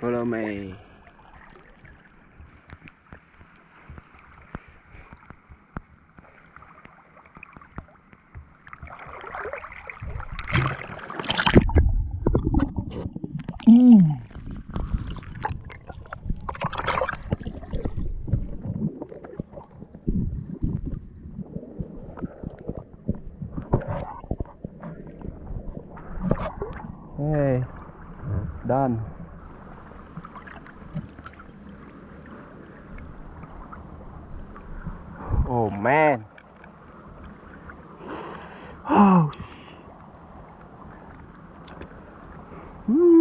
Follow me. Hey, done. Oh man. Oh. Woo.